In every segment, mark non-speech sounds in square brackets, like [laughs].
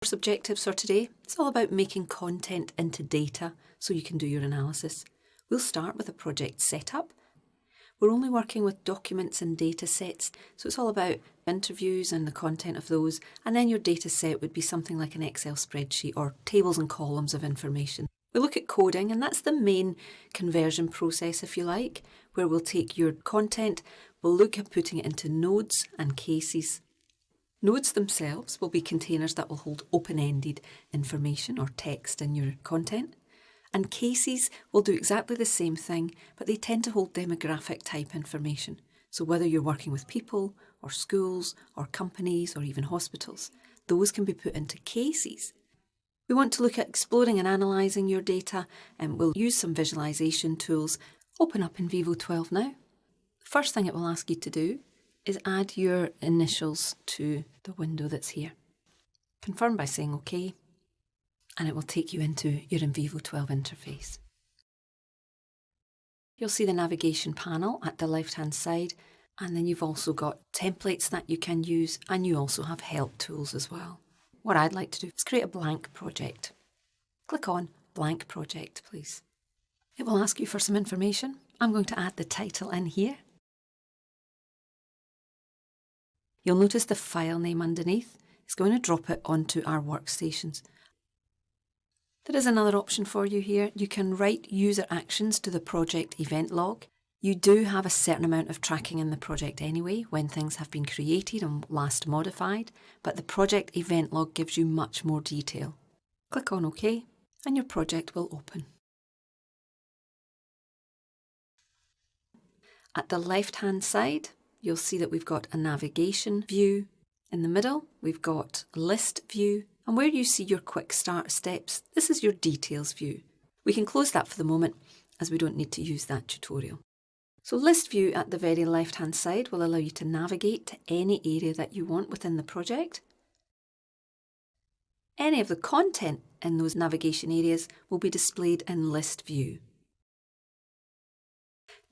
course objectives for today, it's all about making content into data so you can do your analysis. We'll start with a project setup. We're only working with documents and data sets, so it's all about interviews and the content of those, and then your data set would be something like an Excel spreadsheet or tables and columns of information. We look at coding, and that's the main conversion process, if you like, where we'll take your content, we'll look at putting it into nodes and cases. Nodes themselves will be containers that will hold open-ended information or text in your content. And cases will do exactly the same thing, but they tend to hold demographic type information. So whether you're working with people or schools or companies or even hospitals, those can be put into cases. We want to look at exploring and analysing your data and we'll use some visualisation tools. Open up NVivo 12 now. First thing it will ask you to do is add your initials to the window that's here. Confirm by saying OK, and it will take you into your NVivo 12 interface. You'll see the navigation panel at the left hand side, and then you've also got templates that you can use, and you also have help tools as well. What I'd like to do is create a blank project. Click on Blank Project, please. It will ask you for some information. I'm going to add the title in here You'll notice the file name underneath. It's going to drop it onto our workstations. There is another option for you here. You can write user actions to the project event log. You do have a certain amount of tracking in the project anyway when things have been created and last modified, but the project event log gives you much more detail. Click on OK and your project will open. At the left hand side, you'll see that we've got a navigation view. In the middle, we've got list view. And where you see your quick start steps, this is your details view. We can close that for the moment as we don't need to use that tutorial. So list view at the very left hand side will allow you to navigate to any area that you want within the project. Any of the content in those navigation areas will be displayed in list view.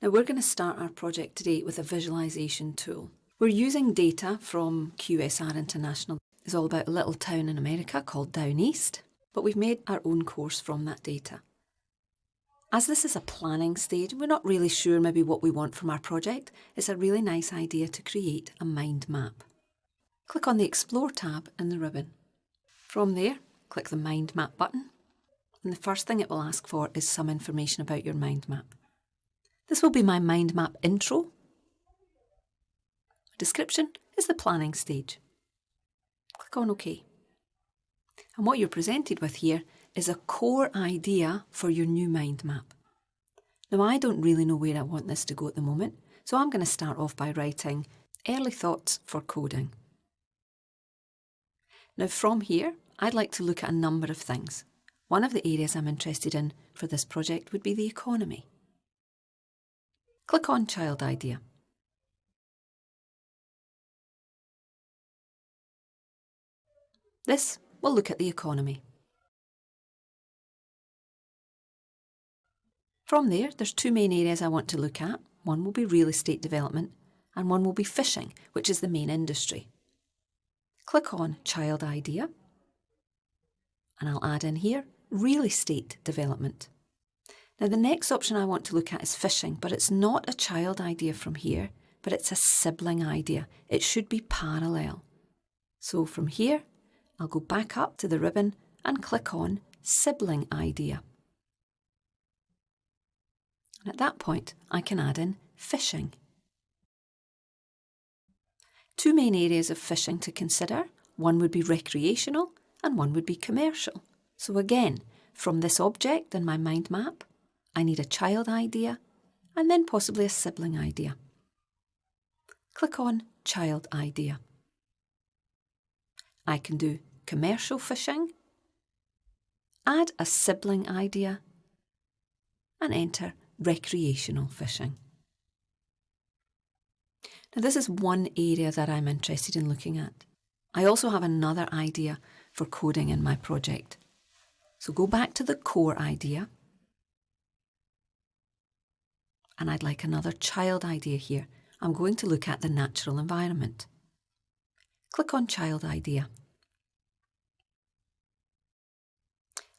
Now we're going to start our project today with a visualisation tool. We're using data from QSR International. It's all about a little town in America called Down East, but we've made our own course from that data. As this is a planning stage, we're not really sure maybe what we want from our project. It's a really nice idea to create a mind map. Click on the Explore tab in the ribbon. From there, click the Mind Map button, and the first thing it will ask for is some information about your mind map. This will be my mind map intro. Description is the planning stage. Click on OK. And what you're presented with here is a core idea for your new mind map. Now I don't really know where I want this to go at the moment, so I'm going to start off by writing early thoughts for coding. Now from here, I'd like to look at a number of things. One of the areas I'm interested in for this project would be the economy. Click on Child Idea. This will look at the economy. From there, there's two main areas I want to look at. One will be real estate development and one will be fishing, which is the main industry. Click on Child Idea and I'll add in here real estate development. Now the next option I want to look at is fishing, but it's not a child idea from here, but it's a sibling idea. It should be parallel. So from here, I'll go back up to the ribbon and click on Sibling Idea. And at that point, I can add in fishing. Two main areas of fishing to consider. One would be recreational and one would be commercial. So again, from this object in my mind map, I need a child idea and then possibly a sibling idea. Click on Child Idea. I can do commercial fishing, add a sibling idea and enter recreational fishing. Now this is one area that I'm interested in looking at. I also have another idea for coding in my project. So go back to the core idea and I'd like another child idea here. I'm going to look at the natural environment. Click on Child Idea.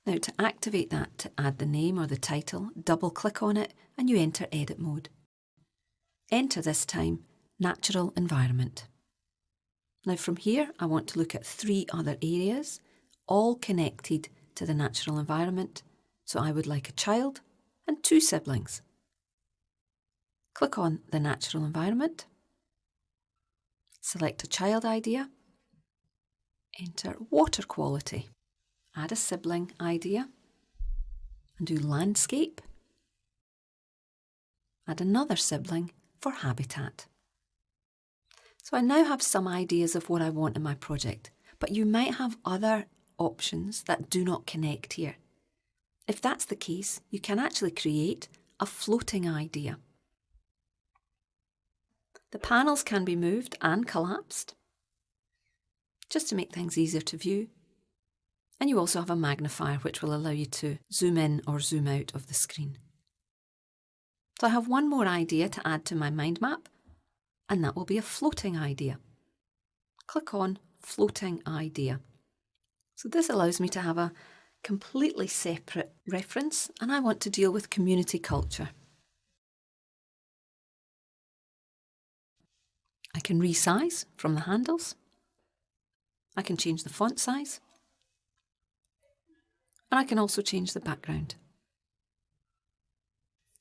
Now to activate that to add the name or the title, double click on it and you enter edit mode. Enter this time natural environment. Now from here I want to look at three other areas, all connected to the natural environment. So I would like a child and two siblings. Click on the natural environment, select a child idea, enter water quality, add a sibling idea and do landscape, add another sibling for habitat. So I now have some ideas of what I want in my project, but you might have other options that do not connect here. If that's the case, you can actually create a floating idea. The panels can be moved and collapsed, just to make things easier to view. And you also have a magnifier which will allow you to zoom in or zoom out of the screen. So I have one more idea to add to my mind map, and that will be a floating idea. Click on Floating Idea. So this allows me to have a completely separate reference, and I want to deal with community culture. I can resize from the handles. I can change the font size. And I can also change the background.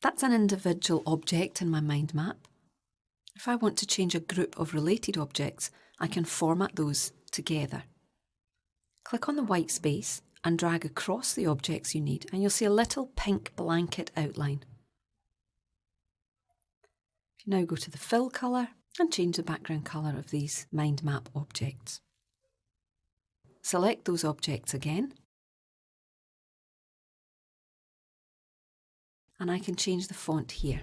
That's an individual object in my mind map. If I want to change a group of related objects, I can format those together. Click on the white space and drag across the objects you need and you'll see a little pink blanket outline. If you now go to the fill colour and change the background colour of these mind map objects. Select those objects again and I can change the font here.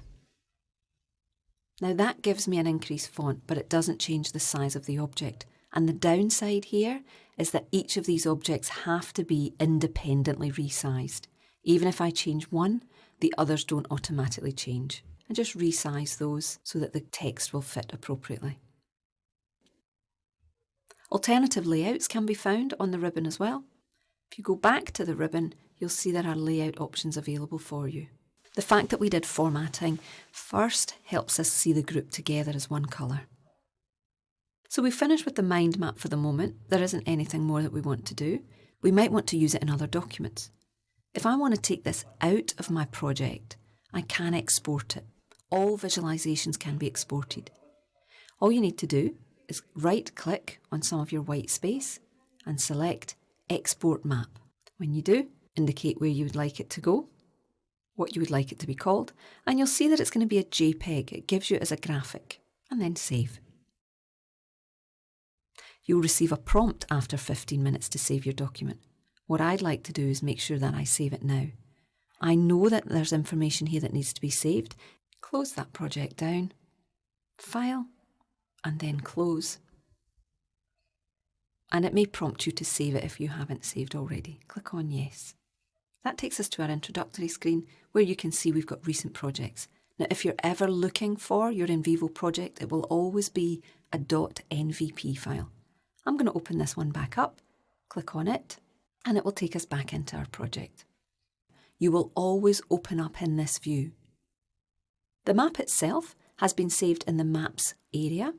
Now that gives me an increased font, but it doesn't change the size of the object. And the downside here is that each of these objects have to be independently resized. Even if I change one, the others don't automatically change. And just resize those so that the text will fit appropriately. Alternative layouts can be found on the ribbon as well. If you go back to the ribbon, you'll see there are layout options available for you. The fact that we did formatting first helps us see the group together as one colour. So we finished with the mind map for the moment. There isn't anything more that we want to do. We might want to use it in other documents. If I want to take this out of my project, I can export it. All visualizations can be exported. All you need to do is right click on some of your white space and select Export Map. When you do, indicate where you would like it to go what you would like it to be called, and you'll see that it's going to be a JPEG. It gives you it as a graphic, and then save. You'll receive a prompt after 15 minutes to save your document. What I'd like to do is make sure that I save it now. I know that there's information here that needs to be saved. Close that project down, File, and then Close. And it may prompt you to save it if you haven't saved already. Click on Yes. That takes us to our introductory screen where you can see we've got recent projects. Now, if you're ever looking for your NVivo project, it will always be a .nvp file. I'm going to open this one back up, click on it, and it will take us back into our project. You will always open up in this view. The map itself has been saved in the Maps area.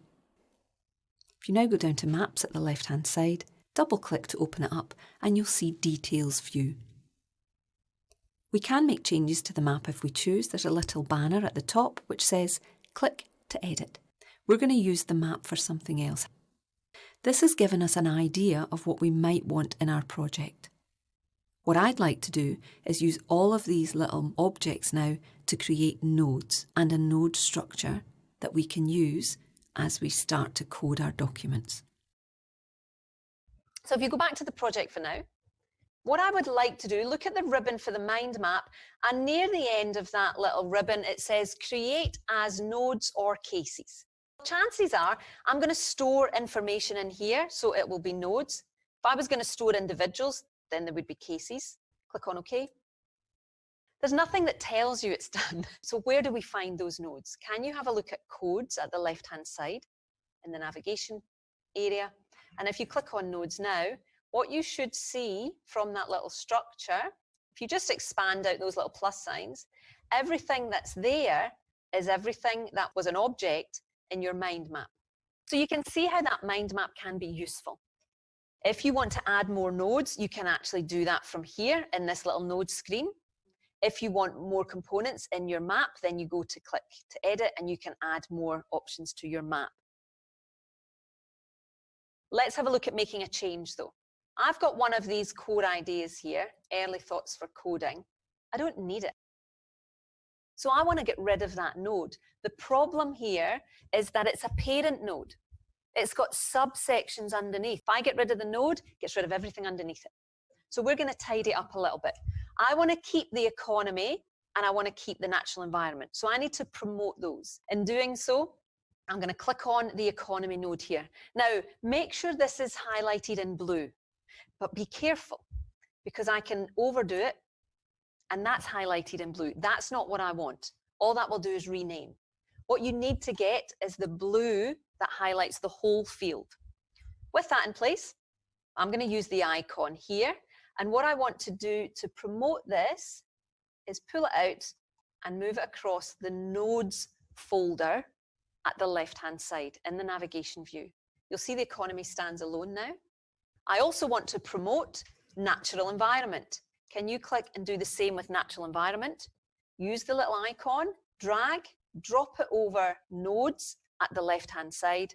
If you now go down to Maps at the left-hand side, double click to open it up and you'll see Details view. We can make changes to the map if we choose. There's a little banner at the top which says click to edit. We're going to use the map for something else. This has given us an idea of what we might want in our project. What I'd like to do is use all of these little objects now to create nodes and a node structure that we can use as we start to code our documents. So if you go back to the project for now, what I would like to do, look at the ribbon for the mind map, and near the end of that little ribbon, it says create as nodes or cases. Chances are I'm going to store information in here, so it will be nodes. If I was going to store individuals, then there would be cases. Click on OK. There's nothing that tells you it's [laughs] done. So where do we find those nodes? Can you have a look at codes at the left-hand side in the navigation area? And if you click on nodes now, what you should see from that little structure If you just expand out those little plus signs, everything that's there is everything that was an object in your mind map. So you can see how that mind map can be useful. If you want to add more nodes, you can actually do that from here in this little node screen. If you want more components in your map, then you go to click to edit and you can add more options to your map. Let's have a look at making a change though. I've got one of these core ideas here, early thoughts for coding. I don't need it. So I want to get rid of that node. The problem here is that it's a parent node. It's got subsections underneath. If I get rid of the node, gets rid of everything underneath it. So we're going to tidy up a little bit. I want to keep the economy and I want to keep the natural environment. So I need to promote those. In doing so, I'm going to click on the economy node here. Now, make sure this is highlighted in blue, but be careful because I can overdo it and that's highlighted in blue. That's not what I want. All that will do is rename. What you need to get is the blue that highlights the whole field. With that in place, I'm going to use the icon here. And what I want to do to promote this is pull it out and move it across the nodes folder at the left-hand side in the navigation view. You'll see the economy stands alone now. I also want to promote natural environment. Can you click and do the same with natural environment? Use the little icon, drag, drop it over nodes at the left-hand side,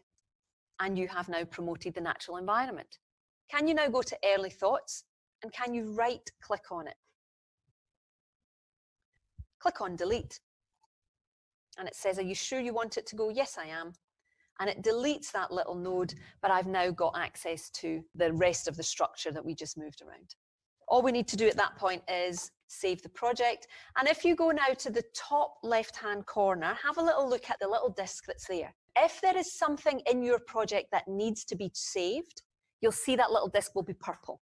and you have now promoted the natural environment. Can you now go to early thoughts and can you right click on it? Click on delete. And it says, are you sure you want it to go? Yes, I am. And it deletes that little node, but I've now got access to the rest of the structure that we just moved around. All we need to do at that point is save the project. And if you go now to the top left-hand corner, have a little look at the little disk that's there. If there is something in your project that needs to be saved, you'll see that little disk will be purple.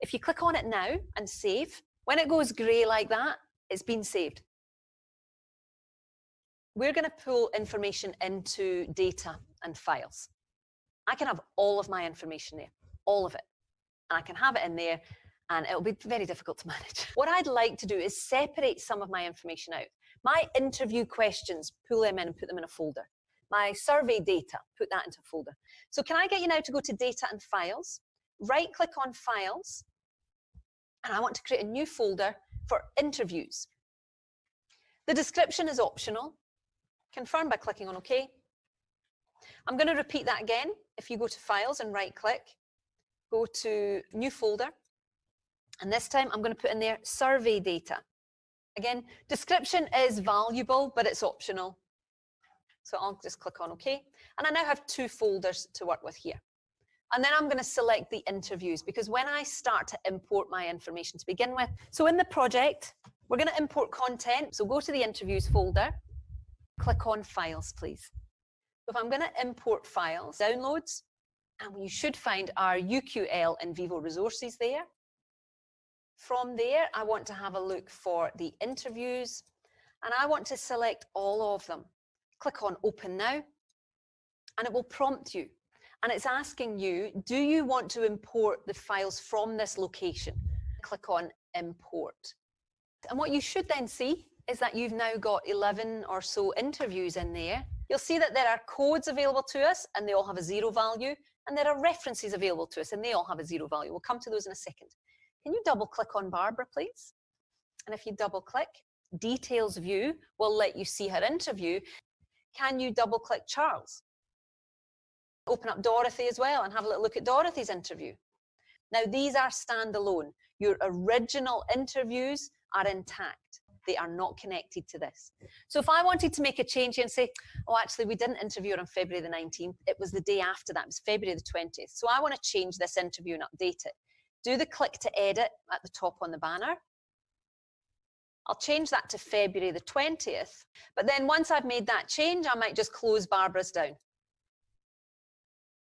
If you click on it now and save, when it goes grey like that, it's been saved. We're going to pull information into data and files. I can have all of my information there, all of it. And I can have it in there and it'll be very difficult to [laughs] manage. What I'd like to do is separate some of my information out. My interview questions, pull them in and put them in a folder. My survey data, put that into a folder. So can I get you now to go to data and files, right click on files, and I want to create a new folder for interviews. The description is optional. Confirm by clicking on OK. I'm going to repeat that again. If you go to files and right click, go to new folder, and this time I'm going to put in there survey data. Again, description is valuable, but it's optional. So I'll just click on OK. And I now have two folders to work with here. And then I'm going to select the interviews because when I start to import my information to begin with, so in the project, we're going to import content. So go to the interviews folder, click on files, please. So if I'm going to import files, downloads, and you should find our UQL NVivo resources there. From there, I want to have a look for the interviews and I want to select all of them. Click on open now and it will prompt you. And it's asking you, do you want to import the files from this location? Click on import. And what you should then see is that you've now got 11 or so interviews in there. You'll see that there are codes available to us and they all have a zero value and there are references available to us and they all have a zero value. We'll come to those in a second. Can you double click on Barbara, please? And if you double click, details view will let you see her interview. Can you double click Charles? Open up Dorothy as well and have a little look at Dorothy's interview. Now these are standalone. Your original interviews are intact. They are not connected to this. So if I wanted to make a change and say, oh, actually, we didn't interview her on February the 19th. It was the day after that. It was February the 20th. So I want to change this interview and update it do the click to edit at the top on the banner. I'll change that to February the 20th. But then once I've made that change, I might just close Barbara's down.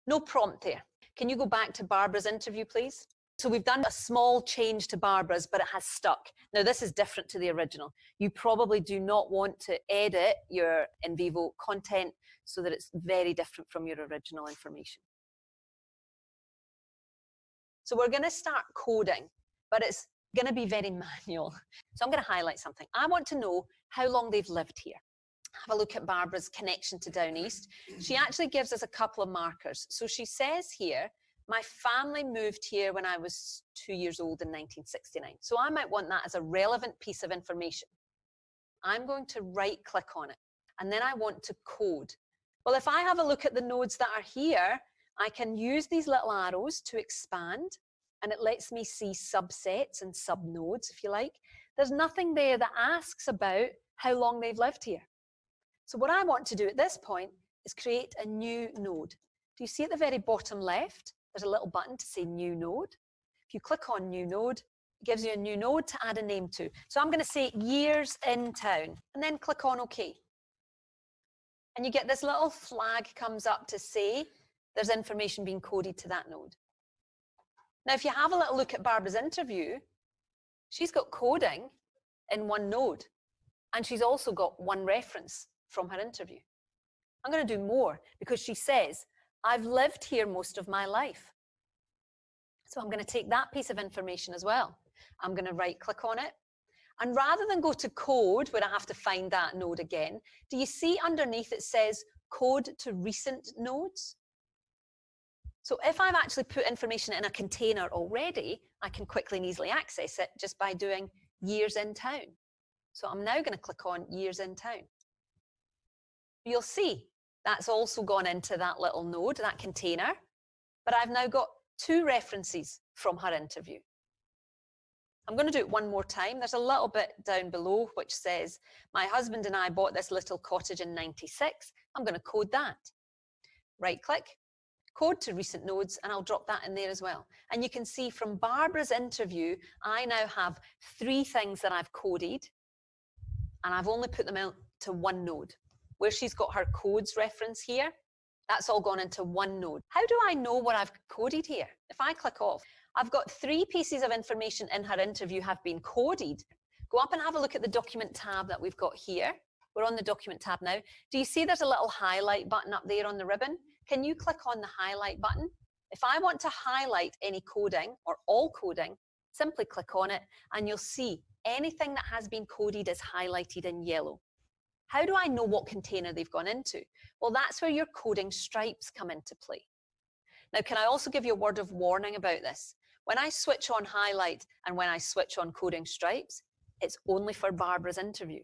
No prompt there. Can you go back to Barbara's interview, please? So we've done a small change to Barbara's, but it has stuck. Now this is different to the original. You probably do not want to edit your NVivo content so that it's very different from your original information. So we're going to start coding, but it's going to be very [laughs] manual. So I'm going to highlight something. I want to know how long they've lived here. Have a look at Barbara's connection to Down East. She mm-hmm. actually gives us a couple of markers. So she says here, my family moved here when I was two years old in 1969. So I might want that as a relevant piece of information. I'm going to right click on it and then I want to code. Well, if I have a look at the nodes that are here, I can use these little arrows to expand and it lets me see subsets and subnodes, if you like. There's nothing there that asks about how long they've lived here. So what I want to do at this point is create a new node. Do you see at the very bottom left, there's a little button to say new node. If you click on new node, it gives you a new node to add a name to. So I'm going to say years in town and then click on OK. And you get this little flag comes up to say there's information being coded to that node. Now, if you have a little look at Barbara's interview, she's got coding in one node, and she's also got one reference from her interview. I'm going to do more because she says, I've lived here most of my life. So I'm going to take that piece of information as well. I'm going to right click on it. And rather than go to code where I have to find that node again, do you see underneath it says code to recent nodes? So if I've actually put information in a container already, I can quickly and easily access it just by doing years in town. So I'm now going to click on years in town. You'll see that's also gone into that little node, that container, but I've now got two references from her interview. I'm going to do it one more time. There's a little bit down below which says, my husband and I bought this little cottage in 96. I'm going to code that. Right click, code to recent nodes, and I'll drop that in there as well. And you can see from Barbara's interview, I now have three things that I've coded, and I've only put them out to one node. Where she's got her codes reference here, that's all gone into one node. How do I know what I've coded here? If I click off, I've got three pieces of information in her interview have been coded. Go up and have a look at the document tab that we've got here. We're on the document tab now. Do you see there's a little highlight button up there on the ribbon? Can you click on the highlight button? If I want to highlight any coding or all coding, simply click on it and you'll see anything that has been coded is highlighted in yellow. How do I know what container they've gone into? Well, that's where your coding stripes come into play. Now, can I also give you a word of warning about this? When I switch on highlight and when I switch on coding stripes, it's only for Barbara's interview.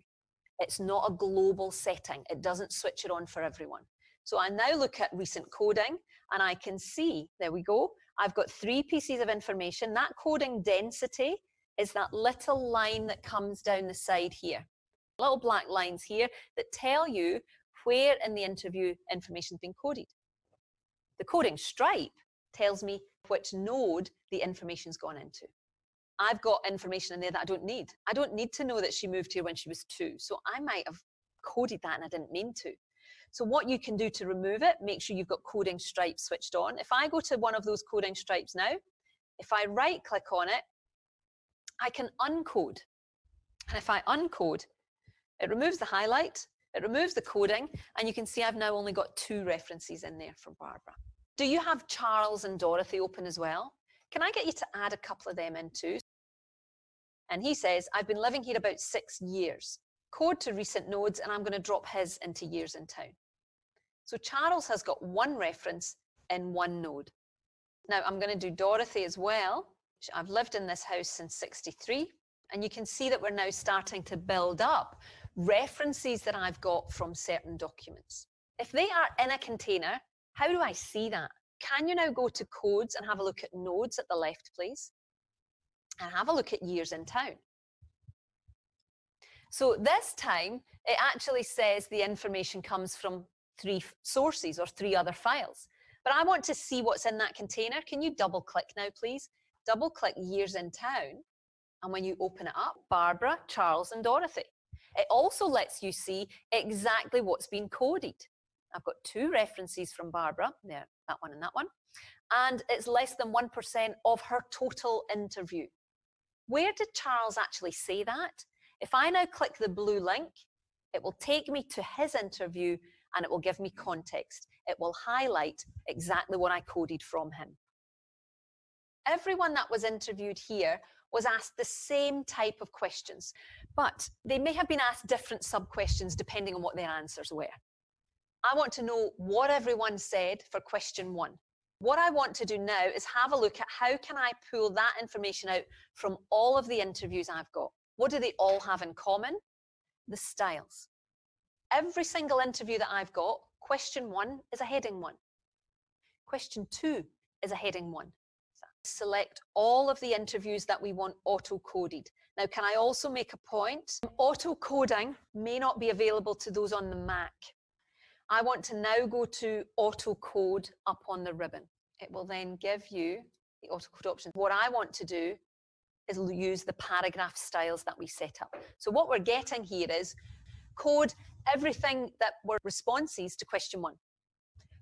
It's not a global setting. It doesn't switch it on for everyone. So I now look at recent coding and I can see, there we go, I've got three pieces of information. That coding density is that little line that comes down the side here. Little black lines here that tell you where in the interview information's been coded. The coding stripe tells me which node the information's gone into. I've got information in there that I don't need. I don't need to know that she moved here when she was two. So I might have coded that and I didn't mean to. So what you can do to remove it, make sure you've got coding stripes switched on. If I go to one of those coding stripes now, if I right click on it, I can uncode. And if I uncode, it removes the highlight, it removes the coding, and you can see I've now only got two references in there for Barbara. Do you have Charles and Dorothy open as well? Can I get you to add a couple of them in too? And he says, I've been living here about six years. Code to recent nodes, and I'm going to drop his into years in town. So Charles has got one reference in one node. Now I'm going to do Dorothy as well. I've lived in this house since 63. And you can see that we're now starting to build up references that I've got from certain documents. If they are in a container, how do I see that? Can you now go to codes and have a look at nodes at the left, please? And have a look at years in town. So this time, it actually says the information comes from three sources or three other files. But I want to see what's in that container. Can you double click now, please? Double click years in town. And when you open it up, Barbara, Charles and Dorothy. It also lets you see exactly what's been coded. I've got two references from Barbara, there, that one and that one, and it's less than 1% of her total interview. Where did Charles actually say that? If I now click the blue link, it will take me to his interview and it will give me context. It will highlight exactly what I coded from him. everyone that was interviewed here was asked the same type of questions, but they may have been asked different sub-questions depending on what their answers were. I want to know what everyone said for question one. What I want to do now is have a look at how can I pull that information out from all of the interviews I've got. What do they all have in common? The styles. Every single interview that I've got, question one is a heading one. Question two is a heading one. Select all of the interviews that we want auto-coded. Now, can I also make a point? Auto-coding may not be available to those on the Mac. I want to now go to auto code up on the ribbon. It will then give you the auto code options. What I want to do is use the paragraph styles that we set up. So what we're getting here is code everything that were responses to question one.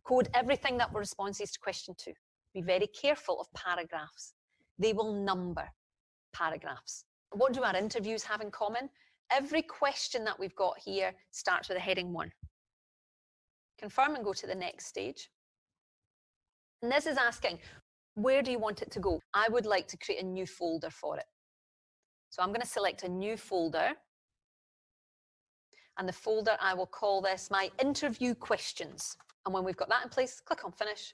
Code everything that were responses to question two. Be very careful of paragraphs. They will number paragraphs. What do our interviews have in common? Every question that we've got here starts with a heading one confirm and go to the next stage. And this is asking, where do you want it to go? I would like to create a new folder for it. So I'm going to select a new folder. And the folder, I will call this my interview questions. And when we've got that in place, click on finish.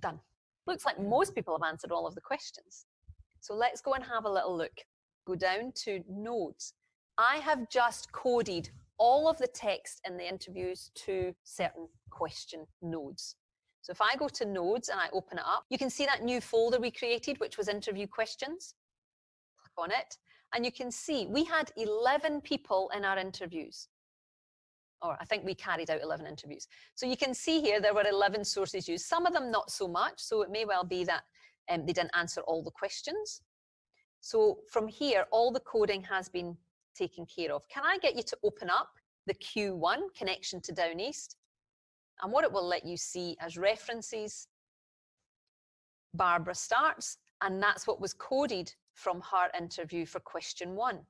Done. Looks like most people have answered all of the questions. So let's go and have a little look. Go down to nodes. I have just coded all of the text in the interviews to certain question nodes. So if I go to nodes and I open it up, you can see that new folder we created, which was interview questions. Click on it. And you can see we had 11 people in our interviews. Or I think we carried out 11 interviews. So you can see here there were 11 sources used, some of them not so much. So it may well be that um, they didn't answer all the questions. So from here, all the coding has been taken care of. Can I get you to open up the Q1 connection to Down East? And what it will let you see as references, Barbara starts, and that's what was coded from her interview for question one.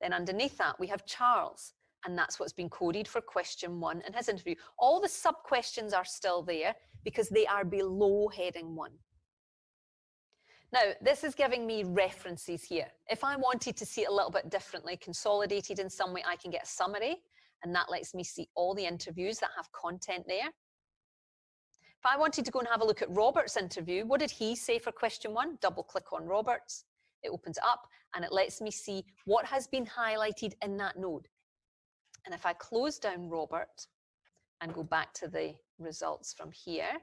Then underneath that, we have Charles, and that's what's been coded for question one in his interview. All the sub-questions are still there because they are below heading one. Now, this is giving me references here. If I wanted to see it a little bit differently, consolidated in some way, I can get a summary, and that lets me see all the interviews that have content there. If I wanted to go and have a look at Robert's interview, what did he say for question one? Double click on Robert's. It opens up and it lets me see what has been highlighted in that node. And if I close down Robert and go back to the results from here,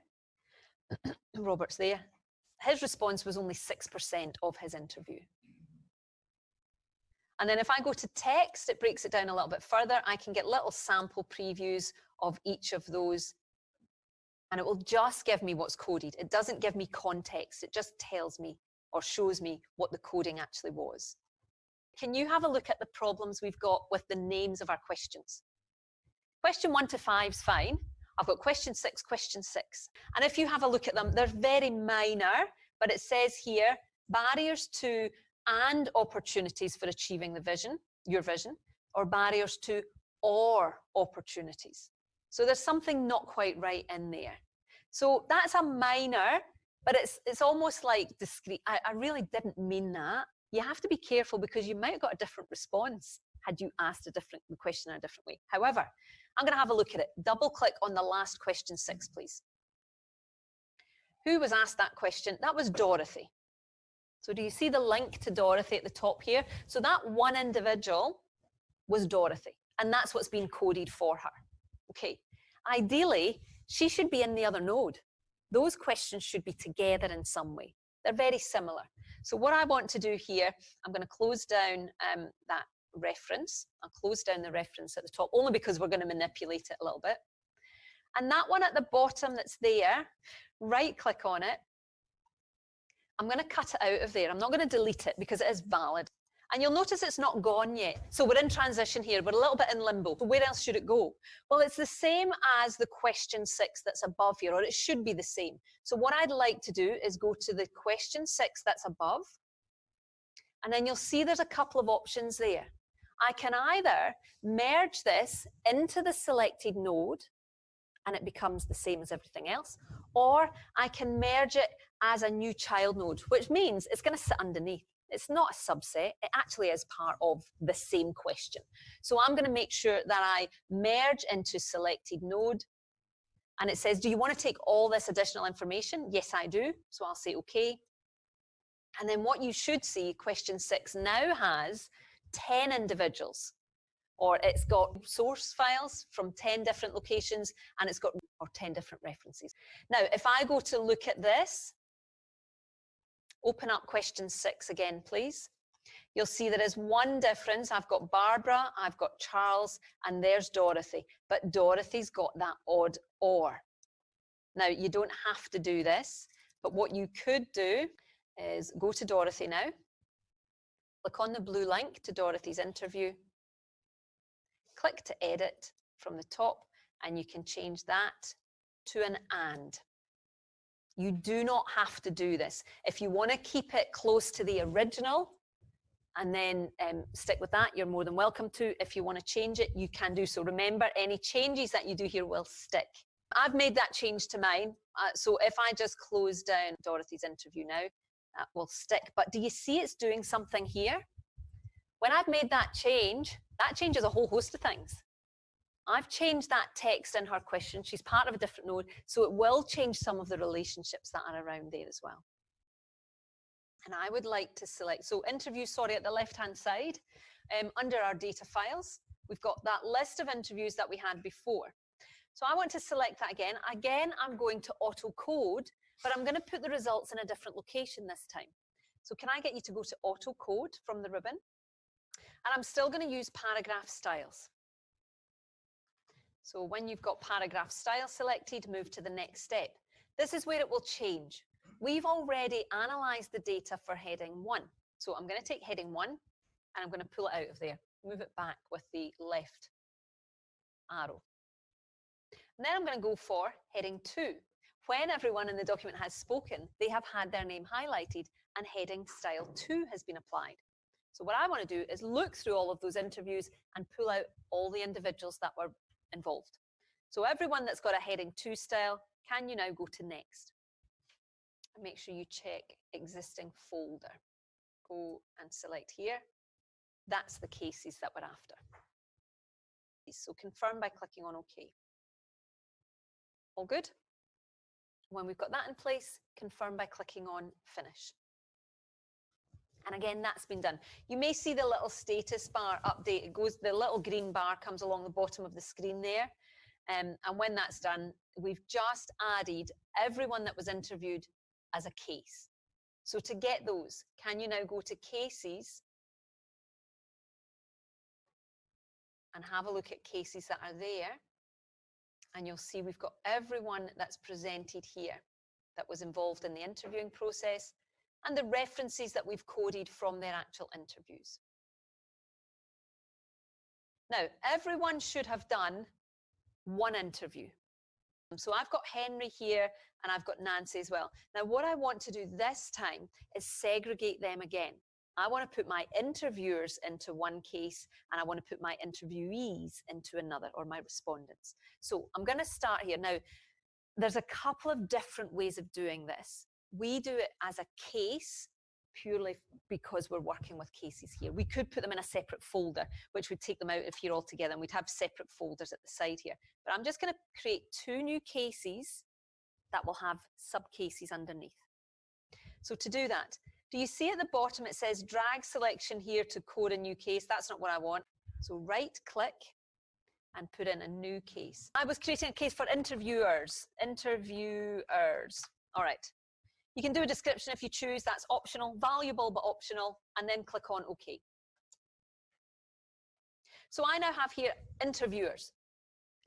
Robert's there, his response was only 6% of his interview. And then if I go to text, it breaks it down a little bit further. I can get little sample previews of each of those. And it will just give me what's coded. It doesn't give me context. It just tells me or shows me what the coding actually was. Can you have a look at the problems we've got with the names of our questions? Question one to five is fine. I've got question six, question six. And if you have a look at them, they're very minor, but it says here, barriers to and opportunities for achieving the vision, your vision, or barriers to or opportunities. So there's something not quite right in there. So that's a minor, but it's it's almost like discreet. I, I really didn't mean that. You have to be careful because you might have got a different response had you asked a different question in a different way. However, I'm going to have a look at it. Double click on the last question six, please. Who was asked that question? That was Dorothy. So do you see the link to Dorothy at the top here? So that one individual was Dorothy, and that's what's been coded for her. Okay, ideally, she should be in the other node. Those questions should be together in some way. They're very similar. So what I want to do here, I'm going to close down um, that reference. I'll close down the reference at the top, only because we're going to manipulate it a little bit. And that one at the bottom that's there, right click on it. I'm going to cut it out of there. I'm not going to delete it because it is valid. And you'll notice it's not gone yet. So we're in transition here. We're a little bit in limbo. So where else should it go? Well, it's the same as the question six that's above here, or it should be the same. So what I'd like to do is go to the question six that's above. And then you'll see there's a couple of options there. I can either merge this into the selected node and it becomes the same as everything else, or I can merge it as a new child node, which means it's going to sit underneath. It's not a subset, it actually is part of the same question. So I'm going to make sure that I merge into selected node. And it says, do you want to take all this additional information? Yes, I do. So I'll say okay. And then what you should see, question six now has 10 individuals or it's got source files from 10 different locations and it's got or 10 different references. Now, if I go to look at this, open up question six again, please. You'll see there is one difference. I've got Barbara, I've got Charles, and there's Dorothy. But Dorothy's got that odd or. Now, you don't have to do this, but what you could do is go to Dorothy now, click on the blue link to Dorothy's interview, click to edit from the top, and you can change that to an and. You do not have to do this. If you want to keep it close to the original and then um, stick with that, you're more than welcome to. If you want to change it, you can do so. Remember, any changes that you do here will stick. I've made that change to mine. Uh, so if I just close down Dorothy's interview now, that will stick. But do you see it's doing something here? When I've made that change, that changes a whole host of things. I've changed that text in her question. She's part of a different node, so it will change some of the relationships that are around there as well. And I would like to select, so interview, sorry, at the left-hand side, um, under our data files, we've got that list of interviews that we had before. So I want to select that again. Again, I'm going to auto code, but I'm going to put the results in a different location this time. So can I get you to go to auto code from the ribbon? And I'm still going to use paragraph styles. So when you've got paragraph style selected, move to the next step. This is where it will change. We've already analyzed the data for heading one. So I'm going to take heading one and I'm going to pull it out of there, move it back with the left arrow. And then I'm going to go for heading two. When everyone in the document has spoken, they have had their name highlighted and heading style two has been applied. So what I want to do is look through all of those interviews and pull out all the individuals that were involved. So everyone that's got a heading two style, can you now go to next? And make sure you check existing folder. Go and select here. That's the cases that we're after. So confirm by clicking on OK. All good? When we've got that in place, confirm by clicking on finish. And again, that's been done. You may see the little status bar update. It goes, the little green bar comes along the bottom of the screen there. Um, and when that's done, we've just added everyone that was interviewed as a case. So to get those, can you now go to cases and have a look at cases that are there? And you'll see we've got everyone that's presented here that was involved in the interviewing process and the references that we've coded from their actual interviews. Now, everyone should have done one interview. Um, so I've got Henry here and I've got Nancy as well. Now, what I want to do this time is segregate them again. I want to put my interviewers into one case and I want to put my interviewees into another or my respondents. So I'm going to start here. Now, there's a couple of different ways of doing this. We do it as a case purely because we're working with cases here. We could put them in a separate folder, which would take them out of here altogether, and we'd have separate folders at the side here. But I'm just going to create two new cases that will have subcases underneath. So to do that, do you see at the bottom it says drag selection here to code a new case? That's not what I want. So right click and put in a new case. I was creating a case for interviewers, interviewers. All right, you can do a description if you choose, that's optional, valuable but optional, and then click on OK. So I now have here interviewers.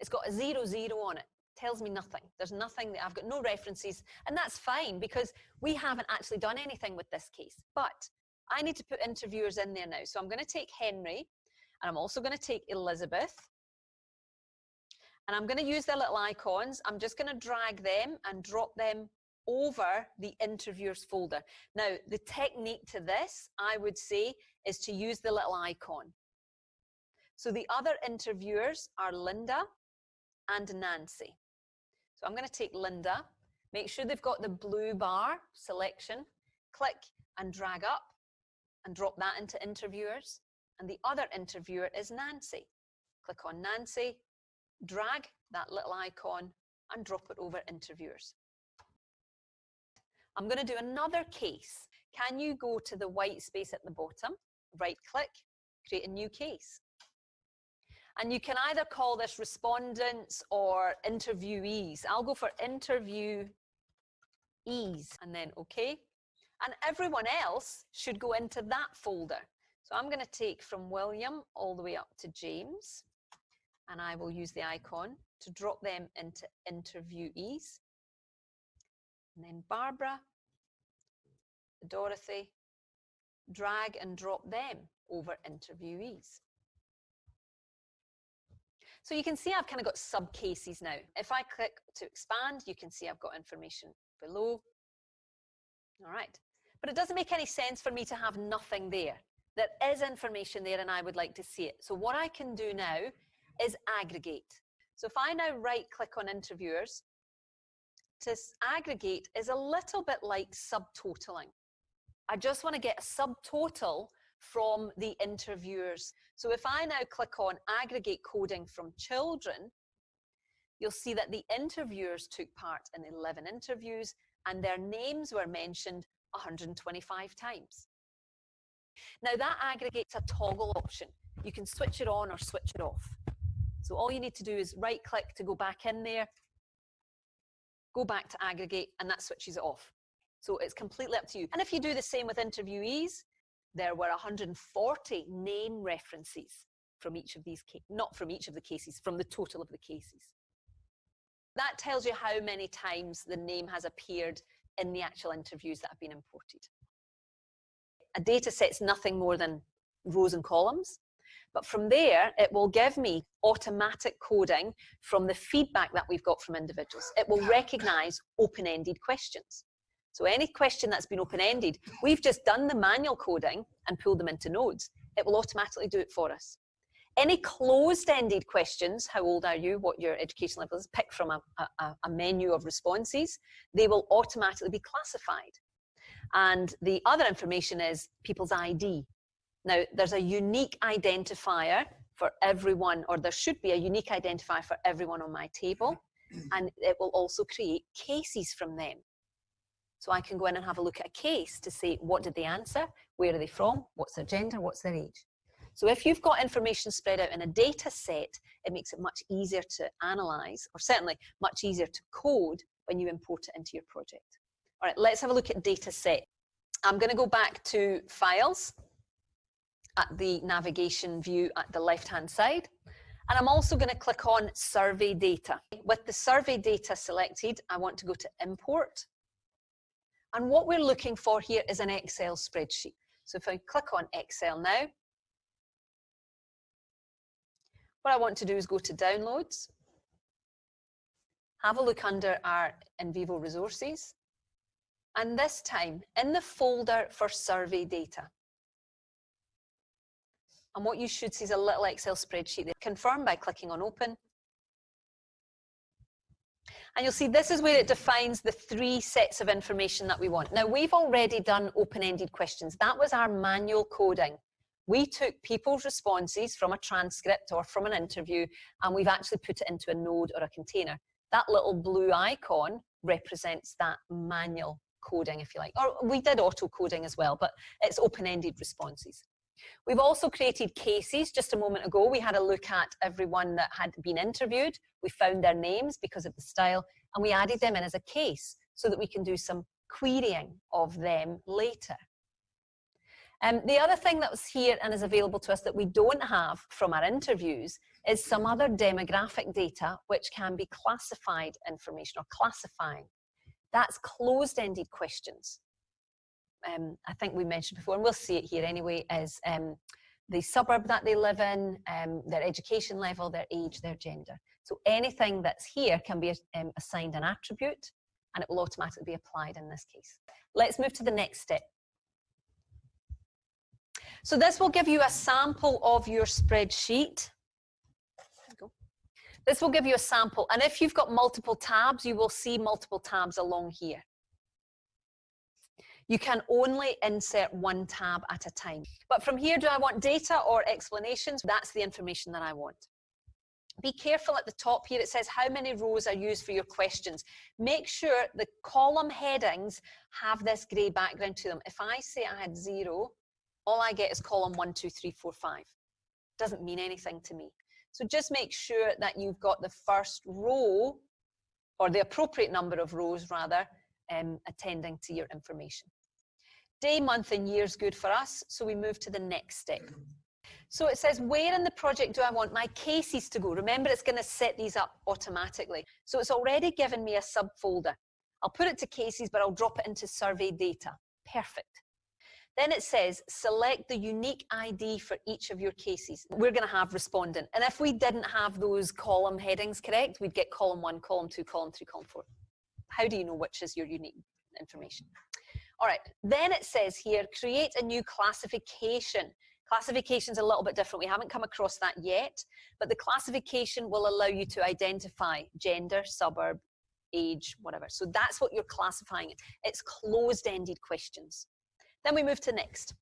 It's got a zero zero on it, tells me nothing. There's nothing, that I've got no references, and that's fine because we haven't actually done anything with this case. But I need to put interviewers in there now. So I'm going to take Henry, and I'm also going to take Elizabeth, and I'm going to use their little icons. I'm just going to drag them and drop them over the interviewers folder. Now, the technique to this, I would say, is to use the little icon. So the other interviewers are Linda and Nancy. So I'm going to take Linda Make sure they've got the blue bar selection. Click and drag up and drop that into interviewers. And the other interviewer is Nancy. Click on Nancy, drag that little icon and drop it over interviewers. I'm going to do another case. Can you go to the white space at the bottom, right click, create a new case? And you can either call this respondents or interviewees. I'll go for interviewees and then okay. And everyone else should go into that folder. So I'm going to take from William all the way up to James and I will use the icon to drop them into interviewees. And then Barbara, Dorothy, drag and drop them over interviewees. So you can see I've kind of got sub cases now. If I click to expand, you can see I've got information below. All right. But it doesn't make any sense for me to have nothing there. There is information there and I would like to see it. So what I can do now is aggregate. So if I now right click on interviewers, to aggregate is a little bit like subtotaling. I just want to get a subtotal from the interviewers. So if I now click on aggregate coding from children, you'll see that the interviewers took part in 11 interviews and their names were mentioned 125 times. Now that aggregates a toggle option. You can switch it on or switch it off. So all you need to do is right click to go back in there, go back to aggregate and that switches it off. So it's completely up to you. And if you do the same with interviewees, there were 140 name references from each of these, not from each of the cases, from the total of the cases. That tells you how many times the name has appeared in the actual interviews that have been imported. A data set's nothing more than rows and columns. But from there, it will give me automatic coding from the feedback that we've got from individuals. It will recognize open-ended questions. So any question that's been open-ended, we've just done the manual coding and pulled them into nodes. It will automatically do it for us. Any closed-ended questions, how old are you, what your education level is, pick from a, a, a menu of responses, they will automatically be classified. And the other information is people's ID. Now, there's a unique identifier for everyone, or there should be a unique identifier for everyone on my table, and it will also create cases from them. So I can go in and have a look at a case to see what did they answer? Where are they from? What's their gender? What's their age? So if you've got information spread out in a data set, it makes it much easier to analyze, or certainly much easier to code when you import it into your project. All right, let's have a look at data set. I'm going to go back to files at the navigation view at the left-hand side. And I'm also going to click on survey data. With the survey data selected, I want to go to import. And what we're looking for here is an Excel spreadsheet. So if I click on Excel now, what I want to do is go to downloads, have a look under our NVivo resources, and this time in the folder for survey data. And what you should see is a little Excel spreadsheet there. Confirm by clicking on open. And you'll see this is where it defines the three sets of information that we want. Now we've already done open-ended questions. That was our manual coding. We took people's responses from a transcript or from an interview and we've actually put it into a node or a container. That little blue icon represents that manual coding, if you like. Or we did auto coding as well, but it's open-ended responses. We've also created cases. Just a moment ago, we had a look at everyone that had been interviewed. We found their names because of the style, and we added them in as a case so that we can do some querying of them later. Um, the other thing that was here and is available to us that we don't have from our interviews is some other demographic data which can be classified information or classifying. That's closed-ended questions um, I think we mentioned before, and we'll see it here anyway, is um, the suburb that they live in, um, their education level, their age, their gender. So anything that's here can be um, assigned an attribute and it will automatically be applied in this case. Let's move to the next step. So this will give you a sample of your spreadsheet. This will give you a sample. And if you've got multiple tabs, you will see multiple tabs along here. You can only insert one tab at a time. But from here, do I want data or explanations? That's the information that I want. Be careful at the top here, it says how many rows are used for your questions. Make sure the column headings have this grey background to them. If I say I had zero, all I get is column one, two, three, four, five. Doesn't mean anything to me. So just make sure that you've got the first row, or the appropriate number of rows rather, um, attending to your information. Day, month and year is good for us, so we move to the next step. So it says, where in the project do I want my cases to go? Remember, it's going to set these up automatically. So it's already given me a subfolder. I'll put it to cases, but I'll drop it into survey data. Perfect. Then it says, select the unique ID for each of your cases. We're going to have respondent. And if we didn't have those column headings correct, we'd get column one, column two, column three, column four. How do you know which is your unique information? All right, then it says here, create a new classification. Classification is a little bit different. We haven't come across that yet, but the classification will allow you to identify gender, suburb, age, whatever. So that's what you're classifying. It's closed-ended questions. Then we move to next.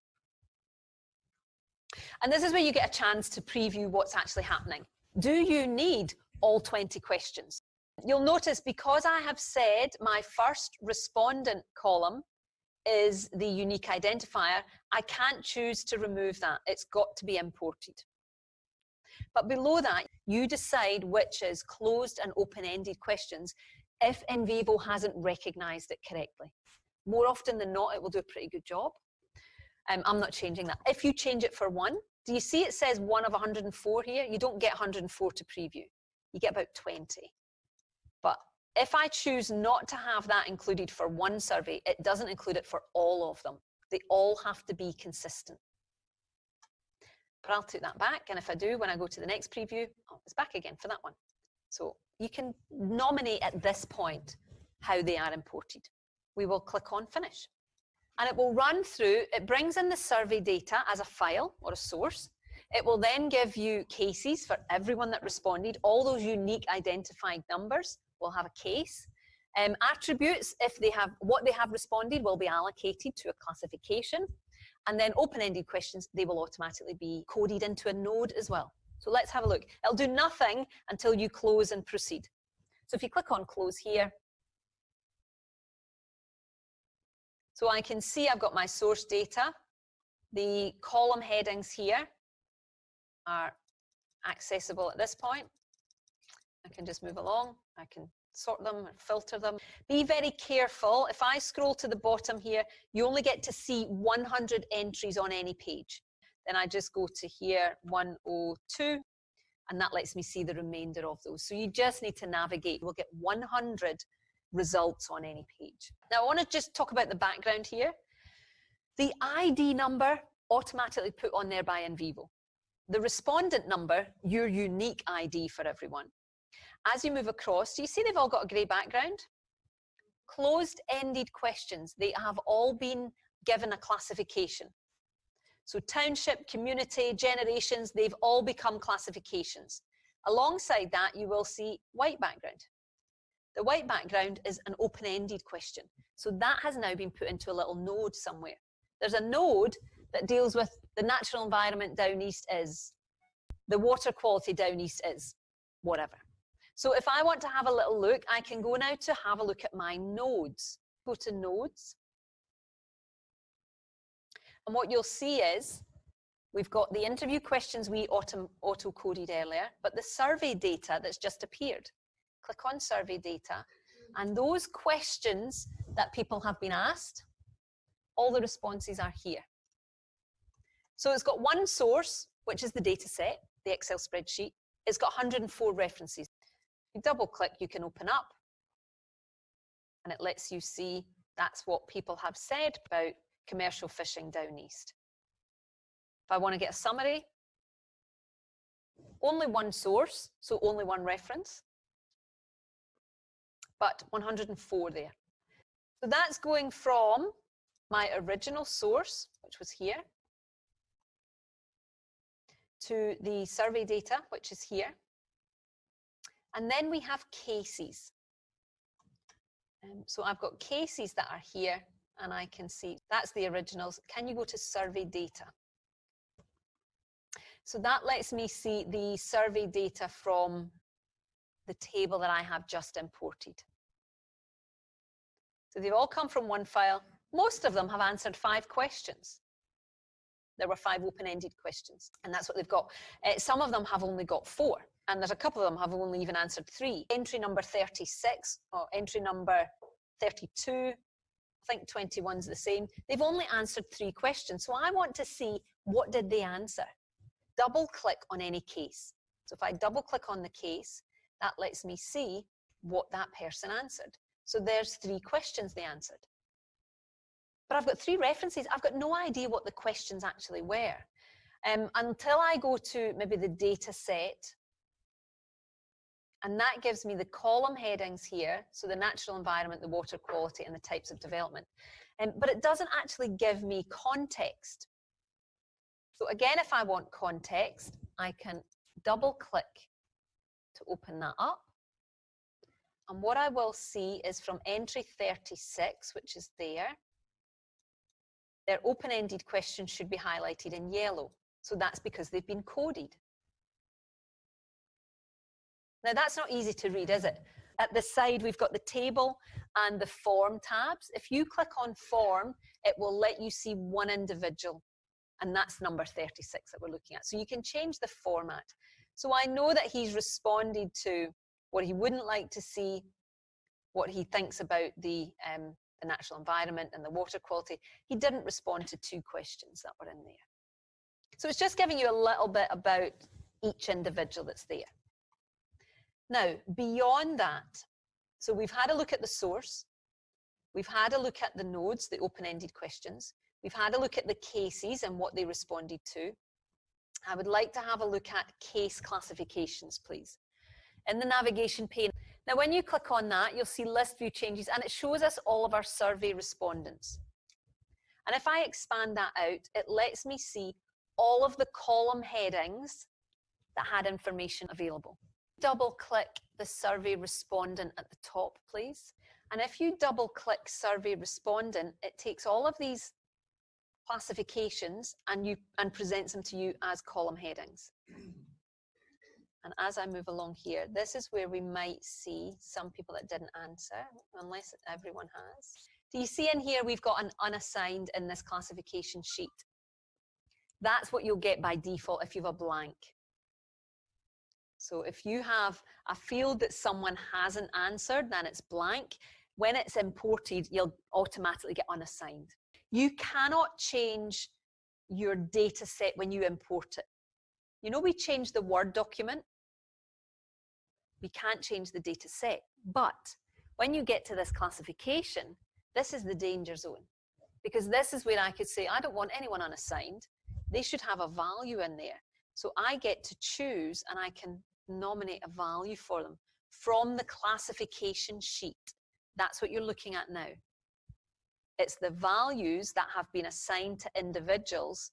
And this is where you get a chance to preview what's actually happening. Do you need all 20 questions? You'll notice because I have said my first respondent column is the unique identifier, I can't choose to remove that. It's got to be imported. But below that, you decide which is closed and open-ended questions if NVivo hasn't recognized it correctly. More often than not, it will do a pretty good job. Um, I'm not changing that. If you change it for one, do you see it says one of 104 here? You don't get 104 to preview. You get about 20. But if I choose not to have that included for one survey, it doesn't include it for all of them. They all have to be consistent. But I'll take that back, and if I do, when I go to the next preview, oh, it's back again for that one. So you can nominate at this point how they are imported. We will click on Finish. And it will run through, it brings in the survey data as a file or a source. It will then give you cases for everyone that responded, all those unique identified numbers, will have a case. Um, attributes, if they have what they have responded, will be allocated to a classification. And then open-ended questions, they will automatically be coded into a node as well. So let's have a look. It'll do nothing until you close and proceed. So if you click on close here, so I can see I've got my source data. The column headings here are accessible at this point. I can just move along. I can sort them and filter them. Be very careful. If I scroll to the bottom here, you only get to see 100 entries on any page. Then I just go to here, 102, and that lets me see the remainder of those. So you just need to navigate. We'll get 100 results on any page. Now I want to just talk about the background here. The ID number automatically put on there by NVivo. The respondent number, your unique ID for everyone. As you move across, do you see they've all got a grey background? Closed-ended questions, they have all been given a classification. So township, community, generations, they've all become classifications. Alongside that, you will see white background. The white background is an open-ended question. So that has now been put into a little node somewhere. There's a node that deals with the natural environment down east is, the water quality down east is, whatever. So if I want to have a little look, I can go now to have a look at my nodes. Go to nodes. And what you'll see is we've got the interview questions we auto-coded earlier, but the survey data that's just appeared. Click on survey data and those questions that people have been asked, all the responses are here. So it's got one source, which is the data set, the Excel spreadsheet. It's got 104 references you double click, you can open up and it lets you see that's what people have said about commercial fishing down east. If I want to get a summary, only one source, so only one reference, but 104 there. So that's going from my original source, which was here, to the survey data, which is here. And then we have cases. Um, so I've got cases that are here and I can see that's the originals. Can you go to survey data? So that lets me see the survey data from the table that I have just imported. So they've all come from one file. Most of them have answered five questions. There were five open-ended questions, and that's what they've got. Uh, some of them have only got four, and there's a couple of them have only even answered three. Entry number 36, or entry number 32, I think 21's the same. They've only answered three questions, so I want to see what did they answer. Double click on any case. So if I double click on the case, that lets me see what that person answered. So there's three questions they answered. But I've got three references. I've got no idea what the questions actually were. Um, until I go to maybe the data set, and that gives me the column headings here, so the natural environment, the water quality, and the types of development. Um, but it doesn't actually give me context. So again, if I want context, I can double click to open that up. And what I will see is from entry 36, which is there, their open-ended questions should be highlighted in yellow. So that's because they've been coded. Now that's not easy to read, is it? At the side, we've got the table and the form tabs. If you click on form, it will let you see one individual. And that's number 36 that we're looking at. So you can change the format. So I know that he's responded to what he wouldn't like to see, what he thinks about the, um, the natural environment and the water quality. He didn't respond to two questions that were in there. So it's just giving you a little bit about each individual that's there. Now, beyond that, so we've had a look at the source, we've had a look at the nodes, the open-ended questions, we've had a look at the cases and what they responded to, I would like to have a look at case classifications, please. In the navigation pane, now when you click on that, you'll see list view changes and it shows us all of our survey respondents. And if I expand that out, it lets me see all of the column headings that had information available. Double click the survey respondent at the top, please. And if you double click survey respondent, it takes all of these classifications and you and presents them to you as column headings. And as I move along here, this is where we might see some people that didn't answer, unless everyone has. Do you see in here we've got an unassigned in this classification sheet? That's what you'll get by default if you have a blank. So if you have a field that someone hasn't answered, then it's blank. When it's imported, you'll automatically get unassigned. You cannot change your data set when you import it. You know, we change the Word document. We can't change the data set. But when you get to this classification, this is the danger zone. Because this is where I could say, I don't want anyone unassigned. They should have a value in there. So I get to choose and I can nominate a value for them from the classification sheet. That's what you're looking at now. It's the values that have been assigned to individuals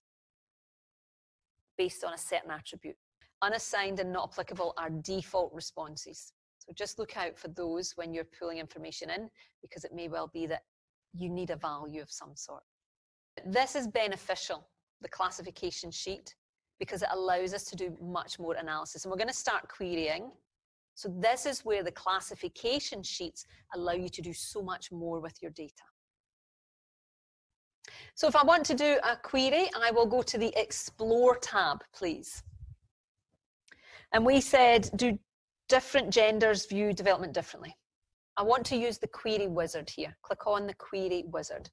based on a certain attribute. Unassigned and not applicable are default responses. So just look out for those when you're pulling information in because it may well be that you need a value of some sort. This is beneficial, the classification sheet, because it allows us to do much more analysis. And we're going to start querying. So this is where the classification sheets allow you to do so much more with your data. So if I want to do a query, I will go to the Explore tab, please. And we said, do different genders view development differently? I want to use the query wizard here. Click on the query wizard.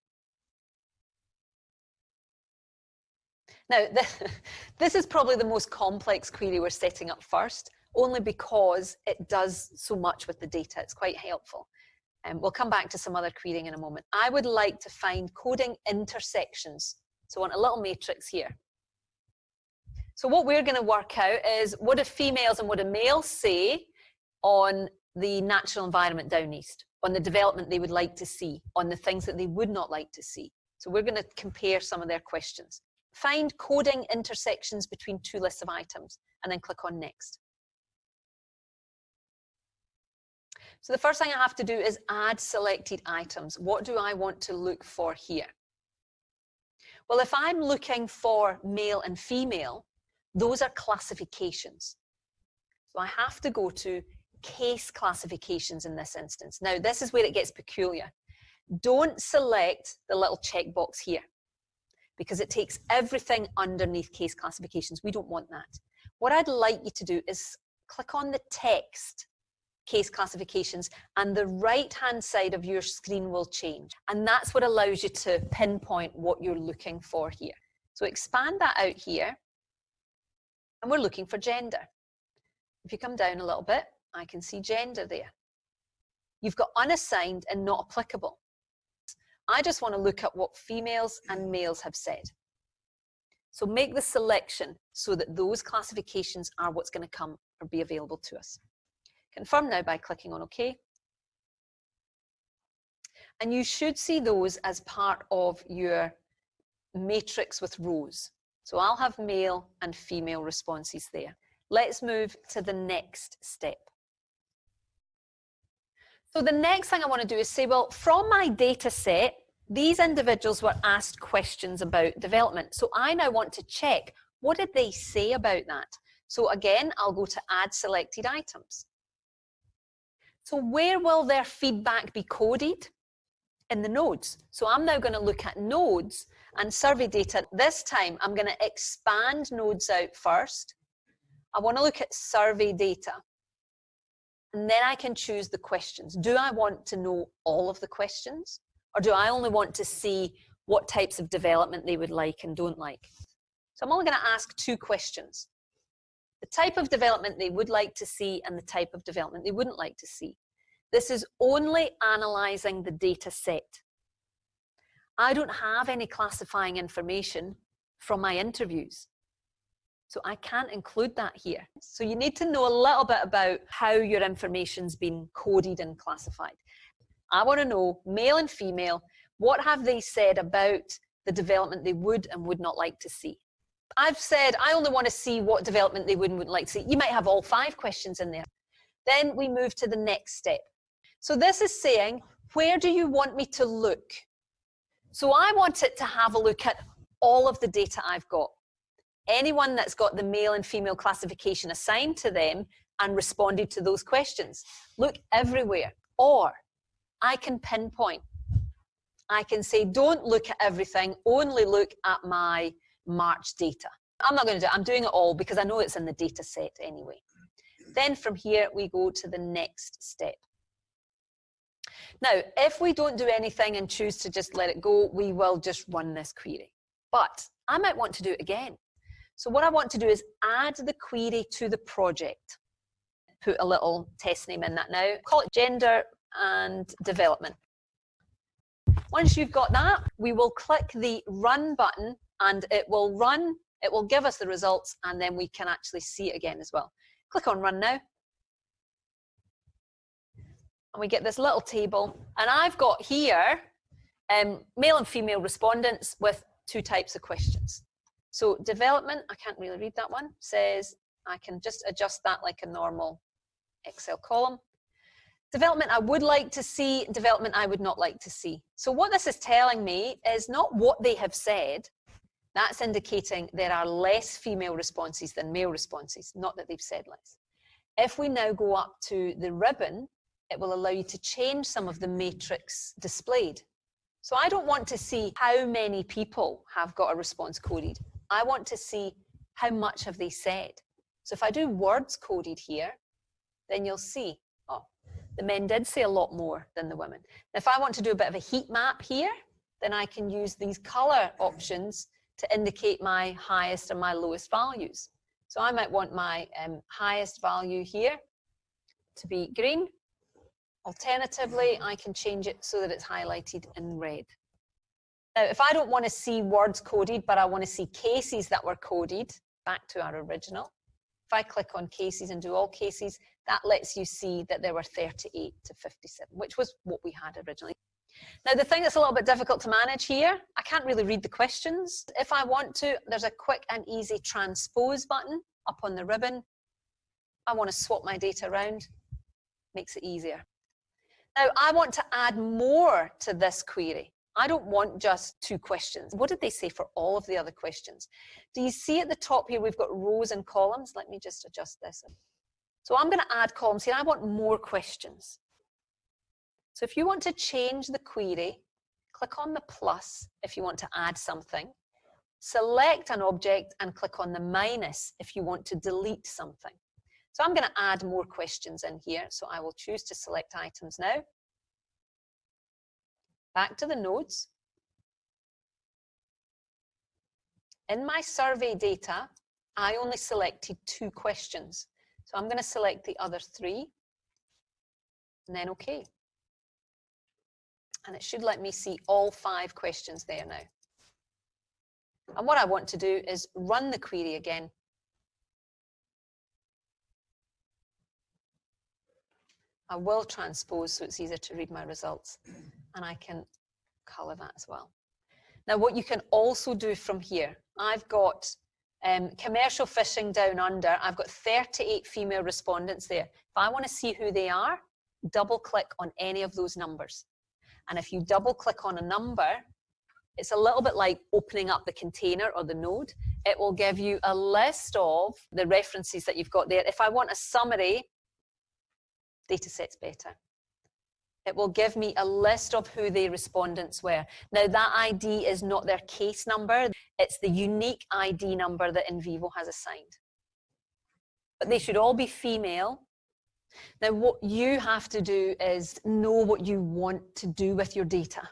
Now, [laughs] this is probably the most complex query we're setting up first, only because it does so much with the data. It's quite helpful. And um, we'll come back to some other querying in a moment. I would like to find coding intersections. So I want a little matrix here. So what we're going to work out is what do females and what do males say on the natural environment down east, on the development they would like to see, on the things that they would not like to see. So we're going to compare some of their questions. Find coding intersections between two lists of items and then click on next. So the first thing I have to do is add selected items. What do I want to look for here? Well, if I'm looking for male and female, those are classifications. So I have to go to case classifications in this instance. Now, this is where it gets peculiar. Don't select the little checkbox here because it takes everything underneath case classifications. We don't want that. What I'd like you to do is click on the text case classifications and the right hand side of your screen will change. And that's what allows you to pinpoint what you're looking for here. So expand that out here and we're looking for gender. If you come down a little bit, I can see gender there. You've got unassigned and not applicable. I just want to look at what females and males have said. So make the selection so that those classifications are what's going to come or be available to us. Confirm now by clicking on OK. And you should see those as part of your matrix with rows. So I'll have male and female responses there. Let's move to the next step. So the next thing I want to do is say, well, from my data set, these individuals were asked questions about development. So I now want to check, what did they say about that? So again, I'll go to add selected items. So where will their feedback be coded? In the nodes. So I'm now going to look at nodes and survey data. This time I'm going to expand nodes out first I want to look at survey data. And then I can choose the questions. Do I want to know all of the questions? Or do I only want to see what types of development they would like and don't like? So I'm only going to ask two questions. The type of development they would like to see and the type of development they wouldn't like to see. This is only analysing the data set. I don't have any classifying information from my interviews. So I can't include that here. So you need to know a little bit about how your information's been coded and classified. I want to know male and female, what have they said about the development they would and would not like to see? I've said I only want to see what development they would and wouldn't like to see. You might have all five questions in there. Then we move to the next step. So this is saying, where do you want me to look? So I want it to have a look at all of the data I've got anyone that's got the male and female classification assigned to them and responded to those questions. Look everywhere. Or I can pinpoint. I can say, don't look at everything, only look at my March data. I'm not going to do it. I'm doing it all because I know it's in the data set anyway. Then from here, we go to the next step. Now, if we don't do anything and choose to just let it go, we will just run this query. But I might want to do it again. So what I want to do is add the query to the project. Put a little test name in that now. Call it gender and development. Once you've got that, we will click the run button and it will run, it will give us the results and then we can actually see it again as well. Click on run now. And we get this little table and I've got here um, male and female respondents with two types of questions. So development, I can't really read that one, says I can just adjust that like a normal Excel column. Development I would like to see, development I would not like to see. So what this is telling me is not what they have said, that's indicating there are less female responses than male responses, not that they've said less. If we now go up to the ribbon, it will allow you to change some of the matrix displayed. So I don't want to see how many people have got a response coded. I want to see how much have they said. So if I do words coded here, then you'll see, oh, the men did say a lot more than the women. If I want to do a bit of a heat map here, then I can use these color options to indicate my highest and my lowest values. So I might want my um, highest value here to be green. Alternatively, I can change it so that it's highlighted in red. Now, if I don't want to see words coded, but I want to see cases that were coded, back to our original, if I click on cases and do all cases, that lets you see that there were 38 to 57, which was what we had originally. Now, the thing that's a little bit difficult to manage here, I can't really read the questions. If I want to, there's a quick and easy transpose button up on the ribbon. I want to swap my data around, makes it easier. Now, I want to add more to this query. I don't want just two questions. What did they say for all of the other questions? Do you see at the top here, we've got rows and columns? Let me just adjust this. So I'm going to add columns here. I want more questions. So if you want to change the query, click on the plus if you want to add something. Select an object and click on the minus if you want to delete something. So I'm going to add more questions in here. So I will choose to select items now. Back to the nodes. In my survey data, I only selected two questions. So I'm going to select the other three and then OK. And it should let me see all five questions there now. And what I want to do is run the query again. I will transpose so it's easier to read my results. And I can colour that as well. Now what you can also do from here, I've got um, commercial fishing down under, I've got 38 female respondents there. If I want to see who they are, double click on any of those numbers. And if you double click on a number, it's a little bit like opening up the container or the node. It will give you a list of the references that you've got there. If I want a summary, data set's better. It will give me a list of who the respondents were. Now that ID is not their case number, it's the unique ID number that NVivo has assigned. But they should all be female. Now what you have to do is know what you want to do with your data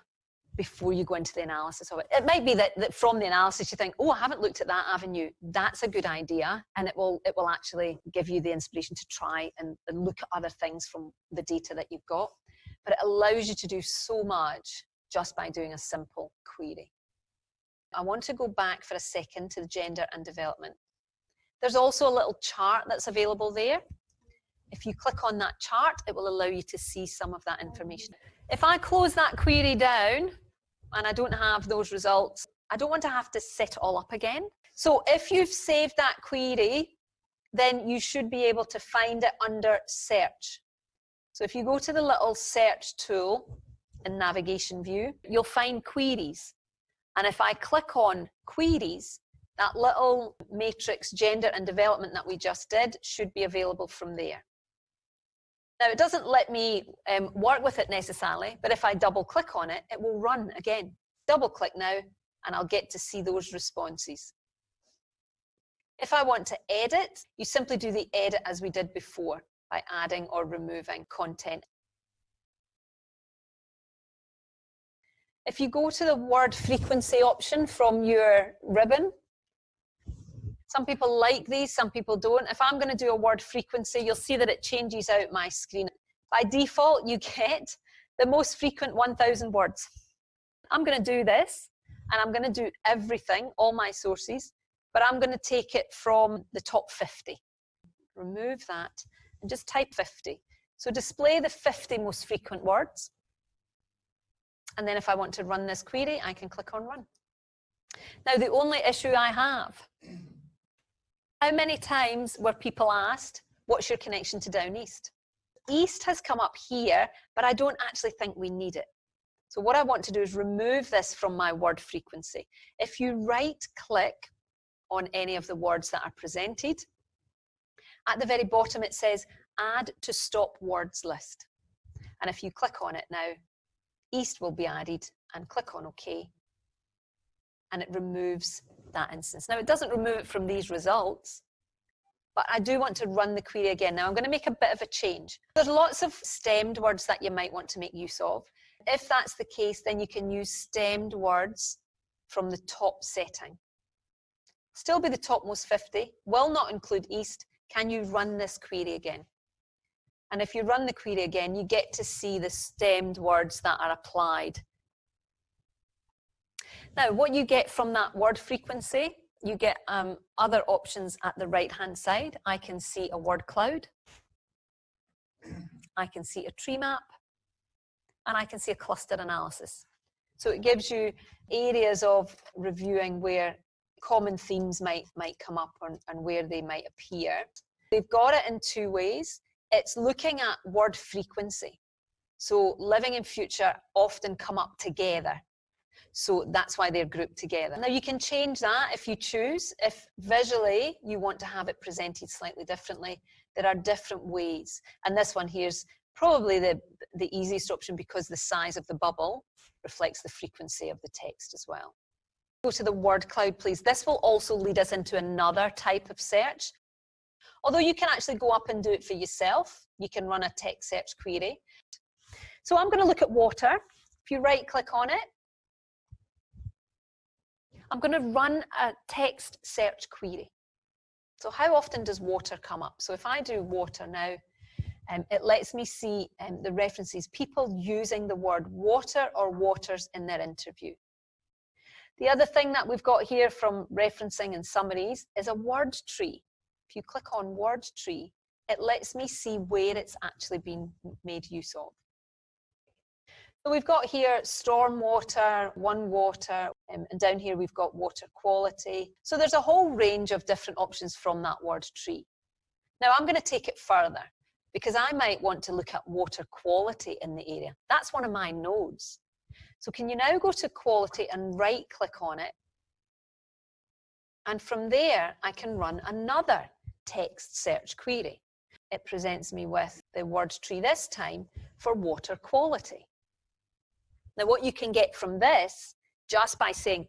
before you go into the analysis of it. It might be that, that from the analysis you think, oh, I haven't looked at that avenue. That's a good idea. And it will, it will actually give you the inspiration to try and, and look at other things from the data that you've got but it allows you to do so much just by doing a simple query. I want to go back for a second to the gender and development. There's also a little chart that's available there. If you click on that chart, it will allow you to see some of that information. If I close that query down and I don't have those results, I don't want to have to set all up again. So if you've saved that query, then you should be able to find it under search. So if you go to the little search tool in navigation view, you'll find queries. And if I click on queries, that little matrix gender and development that we just did should be available from there. Now it doesn't let me um, work with it necessarily, but if I double click on it, it will run again. Double click now and I'll get to see those responses. If I want to edit, you simply do the edit as we did before by adding or removing content. If you go to the word frequency option from your ribbon, some people like these, some people don't. If I'm going to do a word frequency, you'll see that it changes out my screen. By default, you get the most frequent 1,000 words. I'm going to do this, and I'm going to do everything, all my sources, but I'm going to take it from the top 50. Remove that, and just type 50. So display the 50 most frequent words. And then if I want to run this query, I can click on run. Now, the only issue I have, how many times were people asked, what's your connection to Down East? East has come up here, but I don't actually think we need it. So what I want to do is remove this from my word frequency. If you right click on any of the words that are presented, at the very bottom, it says add to stop words list. And if you click on it now, East will be added and click on OK. And it removes that instance. Now it doesn't remove it from these results, but I do want to run the query again. Now I'm going to make a bit of a change. There's lots of stemmed words that you might want to make use of. If that's the case, then you can use stemmed words from the top setting. Still be the topmost 50, will not include East, can you run this query again? And if you run the query again, you get to see the stemmed words that are applied. Now, what you get from that word frequency, you get um, other options at the right-hand side. I can see a word cloud. I can see a tree map. And I can see a cluster analysis. So it gives you areas of reviewing where common themes might, might come up and, and where they might appear. They've got it in two ways. It's looking at word frequency. So living and future often come up together. So that's why they're grouped together. Now you can change that if you choose. If visually you want to have it presented slightly differently, there are different ways. And this one here's probably the, the easiest option because the size of the bubble reflects the frequency of the text as well. Go to the word cloud, please. This will also lead us into another type of search. Although you can actually go up and do it for yourself. You can run a text search query. So I'm going to look at water. If you right click on it, I'm going to run a text search query. So how often does water come up? So if I do water now, um, it lets me see um, the references, people using the word water or waters in their interview. The other thing that we've got here from referencing and summaries is a word tree. If you click on word tree, it lets me see where it's actually been made use of. So we've got here storm water, one water, um, and down here we've got water quality. So there's a whole range of different options from that word tree. Now I'm going to take it further because I might want to look at water quality in the area. That's one of my nodes. So can you now go to quality and right click on it? And from there, I can run another text search query. It presents me with the word tree this time for water quality. Now what you can get from this, just by saying,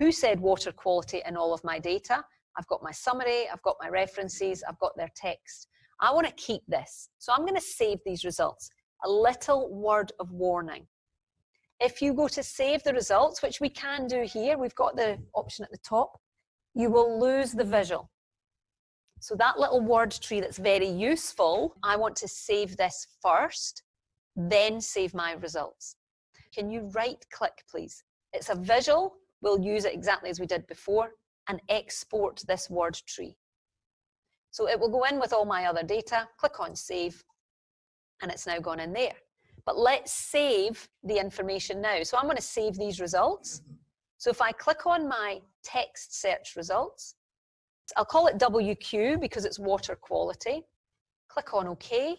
who said water quality in all of my data? I've got my summary, I've got my references, I've got their text. I want to keep this. So I'm going to save these results. A little word of warning. If you go to save the results, which we can do here, we've got the option at the top, you will lose the visual. So that little word tree that's very useful, I want to save this first, then save my results. Can you right click, please? It's a visual. We'll use it exactly as we did before and export this word tree. So it will go in with all my other data, click on save, and it's now gone in there. But let's save the information now. So I'm going to save these results. So if I click on my text search results, I'll call it WQ because it's water quality. Click on OK.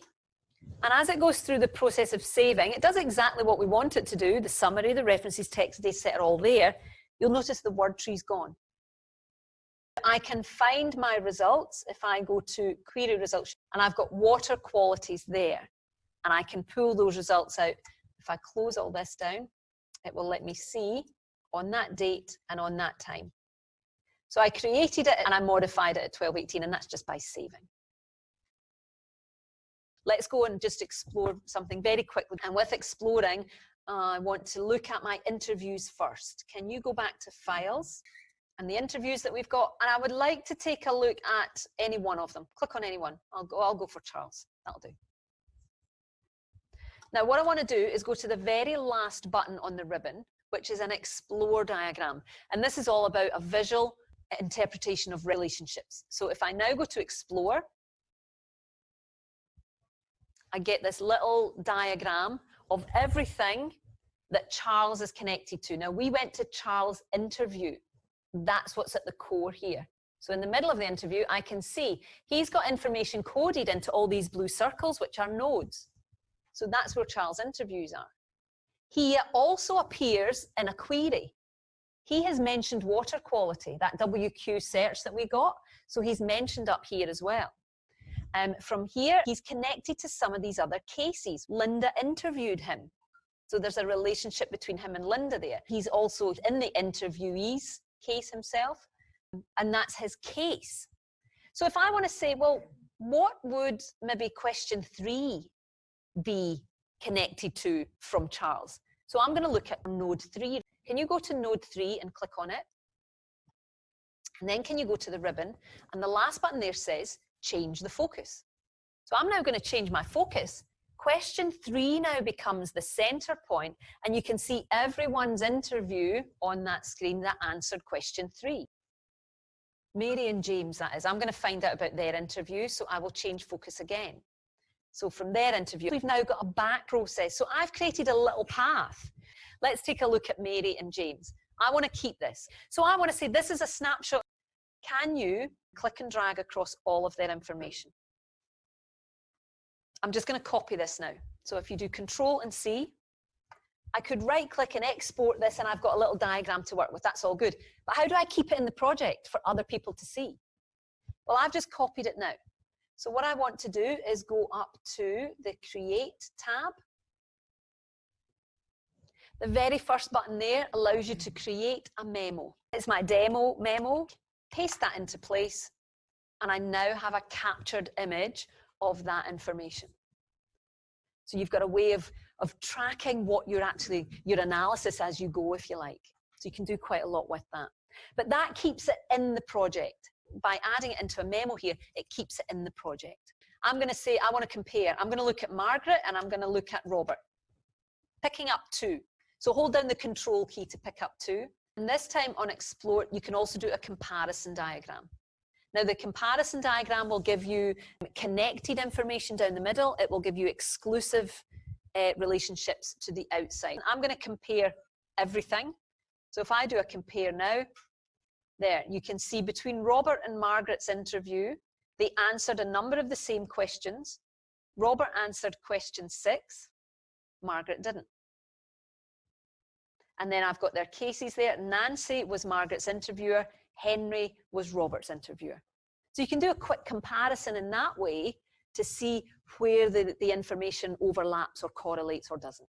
And as it goes through the process of saving, it does exactly what we want it to do. The summary, the references, text, data set are all there. You'll notice the word tree's gone. I can find my results if I go to query results and I've got water qualities there and I can pull those results out. If I close all this down, it will let me see on that date and on that time. So I created it and I modified it at 1218 and that's just by saving let's go and just explore something very quickly. And with exploring, I want to look at my interviews first. Can you go back to files and the interviews that we've got? And I would like to take a look at any one of them. Click on any one. I'll go, I'll go for Charles. That'll do. Now what I want to do is go to the very last button on the ribbon, which is an explore diagram. And this is all about a visual interpretation of relationships. So if I now go to explore, I get this little diagram of everything that Charles is connected to. Now, we went to Charles' interview. That's what's at the core here. So in the middle of the interview, I can see he's got information coded into all these blue circles, which are nodes. So that's where Charles' interviews are. He also appears in a query. He has mentioned water quality, that WQ search that we got. So he's mentioned up here as well. Um, from here, he's connected to some of these other cases. Linda interviewed him. So there's a relationship between him and Linda there. He's also in the interviewee's case himself, and that's his case. So if I want to say, well, what would maybe question three be connected to from Charles? So I'm going to look at node three. Can you go to node three and click on it? And then can you go to the ribbon? And the last button there says change the focus. So I'm now going to change my focus. Question three now becomes the center point and you can see everyone's interview on that screen that answered question three. Mary and James, that is. I'm going to find out about their interview, so I will change focus again. So from their interview, we've now got a back process. So I've created a little path. Let's take a look at Mary and James. I want to keep this. So I want to say this is a snapshot. Can you click and drag across all of their information. I'm just going to copy this now. So if you do Control and C, I could right click and export this and I've got a little diagram to work with. That's all good. But how do I keep it in the project for other people to see? Well, I've just copied it now. So what I want to do is go up to the Create tab. The very first button there allows you to create a memo. It's my demo memo. Paste that into place and I now have a captured image of that information. So you've got a way of, of tracking what you're actually, your analysis as you go, if you like. So you can do quite a lot with that. But that keeps it in the project. By adding it into a memo here, it keeps it in the project. I'm going to say, I want to compare. I'm going to look at Margaret and I'm going to look at Robert. Picking up two. So hold down the control key to pick up two. And this time on Explore, you can also do a comparison diagram. Now the comparison diagram will give you connected information down the middle. It will give you exclusive uh, relationships to the outside. I'm going to compare everything. So if I do a compare now, there, you can see between Robert and Margaret's interview, they answered a number of the same questions. Robert answered question six, Margaret didn't. And then I've got their cases there. Nancy was Margaret's interviewer, Henry was Robert's interviewer. So you can do a quick comparison in that way to see where the, the information overlaps or correlates or doesn't.